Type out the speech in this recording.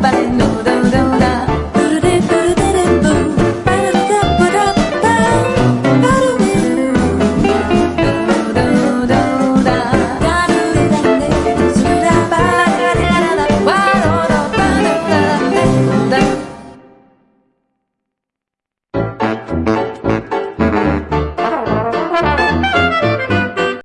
but I know.